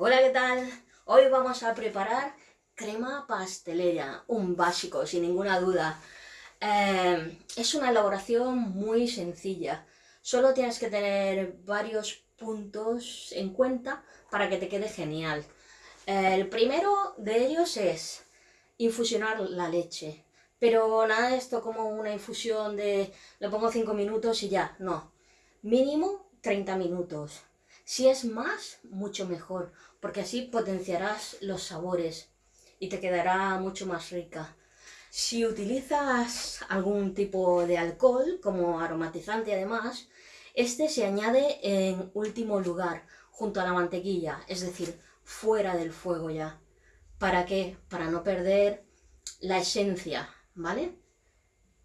Hola, ¿qué tal? Hoy vamos a preparar crema pastelera, un básico, sin ninguna duda. Eh, es una elaboración muy sencilla. Solo tienes que tener varios puntos en cuenta para que te quede genial. El primero de ellos es infusionar la leche. Pero nada de esto como una infusión de le pongo 5 minutos y ya, no. Mínimo 30 minutos. Si es más, mucho mejor, porque así potenciarás los sabores y te quedará mucho más rica. Si utilizas algún tipo de alcohol, como aromatizante además, este se añade en último lugar, junto a la mantequilla, es decir, fuera del fuego ya. ¿Para qué? Para no perder la esencia, ¿vale?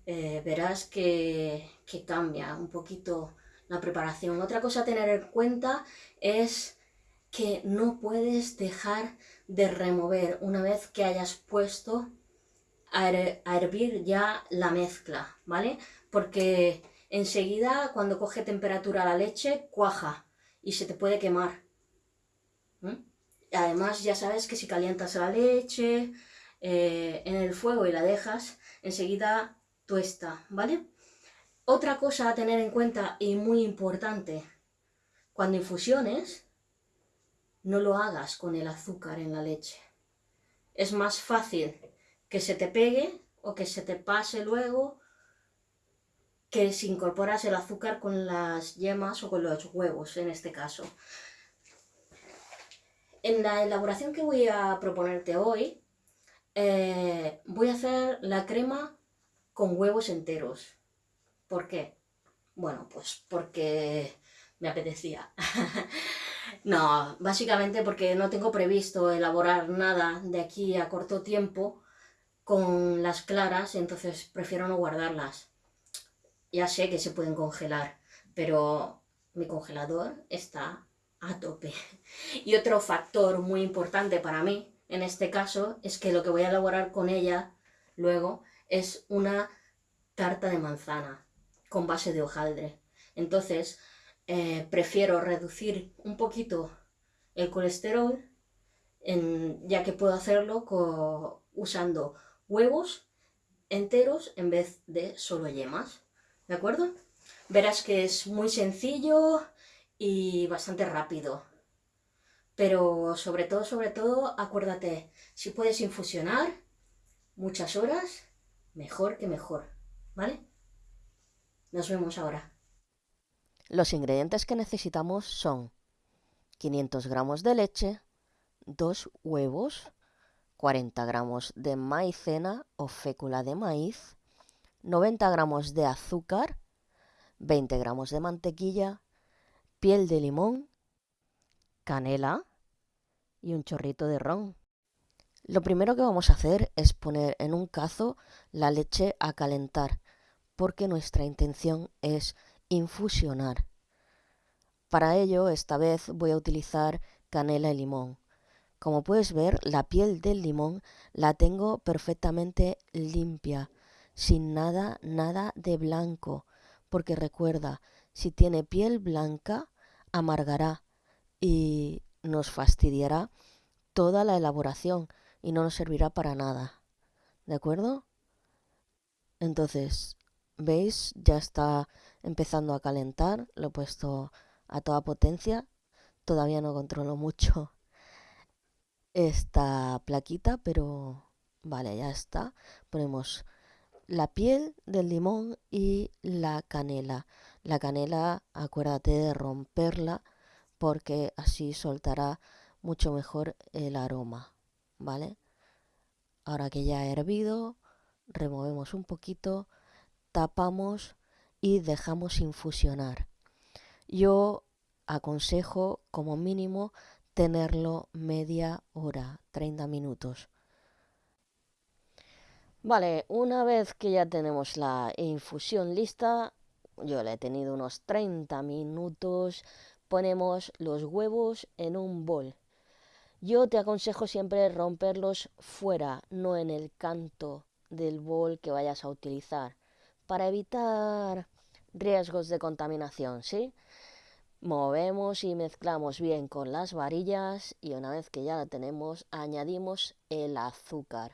Eh, verás que, que cambia un poquito la preparación. Otra cosa a tener en cuenta es que no puedes dejar de remover una vez que hayas puesto a, hervir ya la mezcla, ¿vale? Porque enseguida cuando coge temperatura la leche, cuaja y se te puede quemar. Además ya sabes que si calientas la leche eh, en el fuego y la dejas, enseguida tuesta, ¿vale? Otra cosa a tener en cuenta y muy importante, cuando infusiones, no lo hagas con el azúcar en la leche. Es más fácil que se te pegue o que se te pase luego que si incorporas el azúcar con las yemas o con los huevos, en este caso. En la elaboración que voy a proponerte hoy, eh, voy a hacer la crema con huevos enteros. ¿Por qué? Bueno, pues porque me apetecía. no, básicamente porque no tengo previsto elaborar nada de aquí a corto tiempo con las claras, entonces prefiero no guardarlas. Ya sé que se pueden congelar, pero mi congelador está a tope. Y otro factor muy importante para mí, en este caso, es que lo que voy a elaborar con ella luego es una tarta de manzana con base de hojaldre. Entonces, eh, prefiero reducir un poquito el colesterol, ya que puedo hacerlo usando huevos enteros en vez de solo yemas. ¿De acuerdo? Verás que es muy sencillo y bastante rápido. Pero sobre todo, sobre todo, acuérdate, si puedes infusionar muchas horas, mejor que mejor, ¿vale? Nos vemos ahora. Los ingredientes que necesitamos son 500 gramos de leche, 2 huevos, 40 gramos de maicena o fécula de maíz, 90 gramos de azúcar, 20 gramos de mantequilla, piel de limón, canela y un chorrito de ron. Lo primero que vamos a hacer es poner en un cazo la leche a calentar porque nuestra intención es infusionar. Para ello, esta vez voy a utilizar canela y limón. Como puedes ver, la piel del limón la tengo perfectamente limpia, sin nada, nada de blanco, porque recuerda, si tiene piel blanca, amargará y nos fastidiará toda la elaboración y no nos servirá para nada. ¿De acuerdo? Entonces, ¿Veis? Ya está empezando a calentar. Lo he puesto a toda potencia. Todavía no controlo mucho esta plaquita, pero vale, ya está. Ponemos la piel del limón y la canela. La canela, acuérdate de romperla porque así soltará mucho mejor el aroma, ¿vale? Ahora que ya ha hervido, removemos un poquito tapamos y dejamos infusionar. Yo aconsejo como mínimo tenerlo media hora, 30 minutos. Vale, una vez que ya tenemos la infusión lista, yo la he tenido unos 30 minutos, ponemos los huevos en un bol. Yo te aconsejo siempre romperlos fuera, no en el canto del bol que vayas a utilizar para evitar riesgos de contaminación, ¿sí? Movemos y mezclamos bien con las varillas y una vez que ya la tenemos añadimos el azúcar.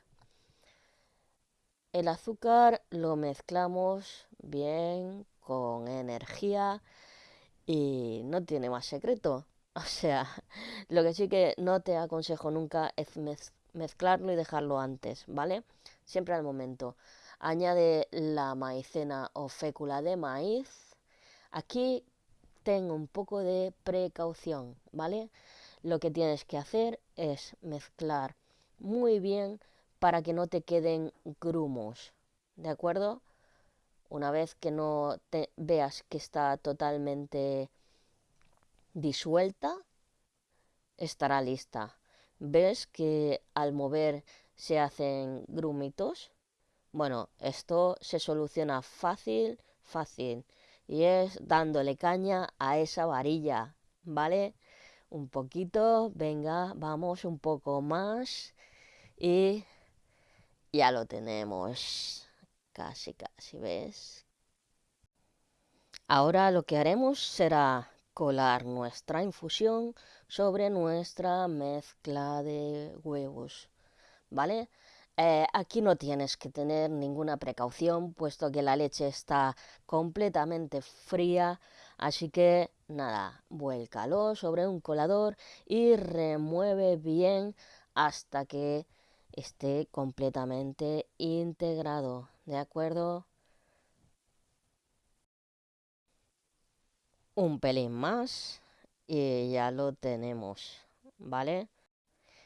El azúcar lo mezclamos bien con energía y no tiene más secreto. O sea, lo que sí que no te aconsejo nunca es mezclarlo y dejarlo antes, ¿vale? Siempre al momento. Añade la maicena o fécula de maíz. Aquí tengo un poco de precaución, ¿vale? Lo que tienes que hacer es mezclar muy bien para que no te queden grumos, ¿de acuerdo? Una vez que no te veas que está totalmente disuelta, estará lista. ¿Ves que al mover se hacen grumitos? Bueno, esto se soluciona fácil, fácil. Y es dándole caña a esa varilla, ¿vale? Un poquito, venga, vamos un poco más. Y ya lo tenemos. Casi, casi, ¿ves? Ahora lo que haremos será colar nuestra infusión sobre nuestra mezcla de huevos, ¿vale? Eh, aquí no tienes que tener ninguna precaución, puesto que la leche está completamente fría, así que nada, vuélcalo sobre un colador y remueve bien hasta que esté completamente integrado, ¿de acuerdo? Un pelín más y ya lo tenemos, ¿vale?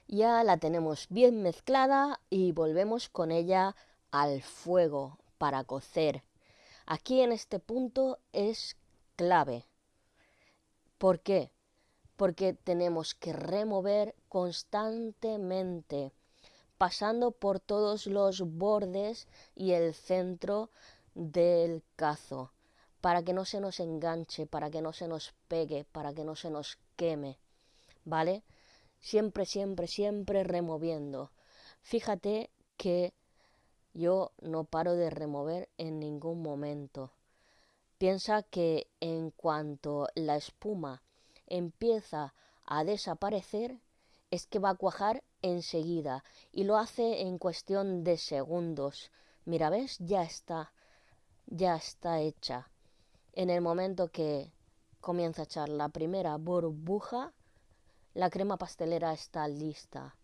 Ya la tenemos bien mezclada y volvemos con ella al fuego para cocer. Aquí en este punto es clave. ¿Por qué? Porque tenemos que remover constantemente pasando por todos los bordes y el centro del cazo, para que no se nos enganche, para que no se nos pegue, para que no se nos queme, ¿vale? Siempre, siempre, siempre removiendo. Fíjate que yo no paro de remover en ningún momento. Piensa que en cuanto la espuma empieza a desaparecer, es que va a cuajar enseguida y lo hace en cuestión de segundos. Mira, ¿ves? Ya está, ya está hecha. En el momento que comienza a echar la primera burbuja, la crema pastelera está lista.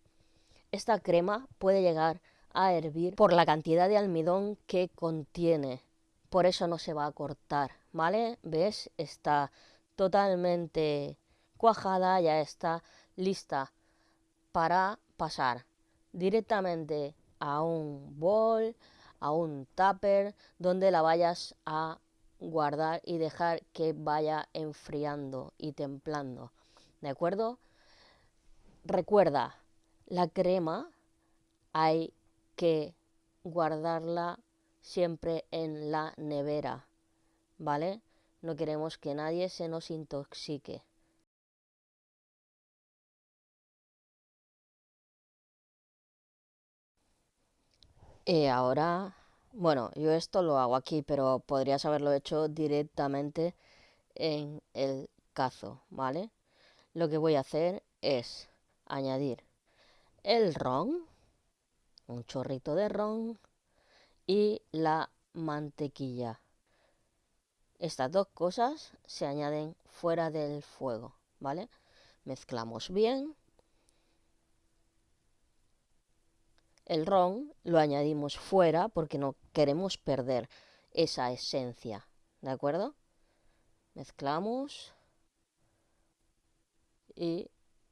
Esta crema puede llegar a hervir por la cantidad de almidón que contiene. Por eso no se va a cortar, ¿vale? ¿Ves? Está totalmente cuajada, ya está lista para pasar directamente a un bol, a un tupper, donde la vayas a guardar y dejar que vaya enfriando y templando. ¿De acuerdo? Recuerda, la crema hay que guardarla siempre en la nevera, ¿vale? No queremos que nadie se nos intoxique. Y ahora, bueno, yo esto lo hago aquí, pero podrías haberlo hecho directamente en el cazo, ¿vale? Lo que voy a hacer es añadir el ron, un chorrito de ron y la mantequilla. Estas dos cosas se añaden fuera del fuego, ¿vale? Mezclamos bien El ron lo añadimos fuera porque no queremos perder esa esencia, ¿de acuerdo? Mezclamos y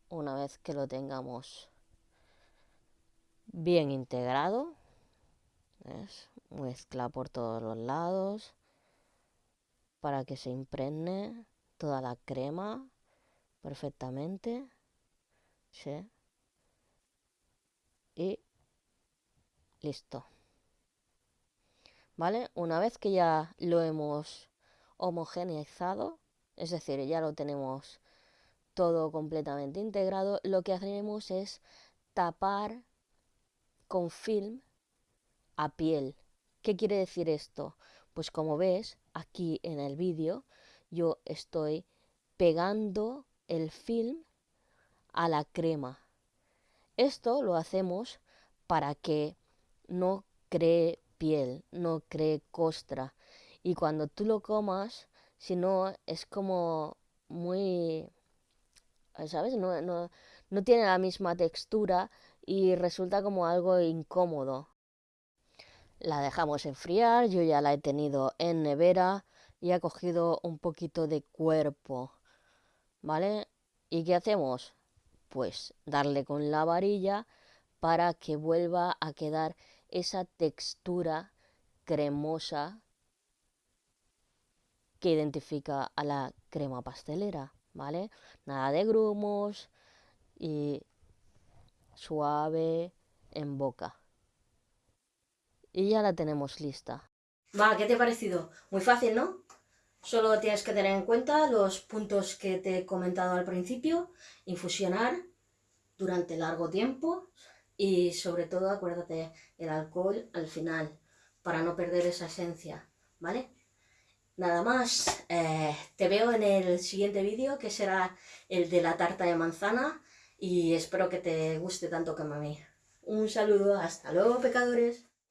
una vez que lo tengamos bien integrado, mezcla por todos los lados para que se impregne toda la crema perfectamente. ¿sí? Y Listo. ¿Vale? Una vez que ya lo hemos homogeneizado, es decir, ya lo tenemos todo completamente integrado, lo que haremos es tapar con film a piel. ¿Qué quiere decir esto? Pues como ves aquí en el vídeo, yo estoy pegando el film a la crema. Esto lo hacemos para que no cree piel, no cree costra. Y cuando tú lo comas, si no, es como muy... ¿Sabes? No, no, no tiene la misma textura y resulta como algo incómodo. La dejamos enfriar, yo ya la he tenido en nevera y ha cogido un poquito de cuerpo. ¿Vale? ¿Y qué hacemos? Pues darle con la varilla para que vuelva a quedar esa textura cremosa que identifica a la crema pastelera, ¿vale? Nada de grumos y suave en boca. Y ya la tenemos lista. Va, ¿qué te ha parecido? Muy fácil, ¿no? Solo tienes que tener en cuenta los puntos que te he comentado al principio, infusionar durante largo tiempo y sobre todo acuérdate el alcohol al final para no perder esa esencia, ¿vale? Nada más, eh, te veo en el siguiente vídeo que será el de la tarta de manzana y espero que te guste tanto como a mí. Un saludo, hasta luego pecadores.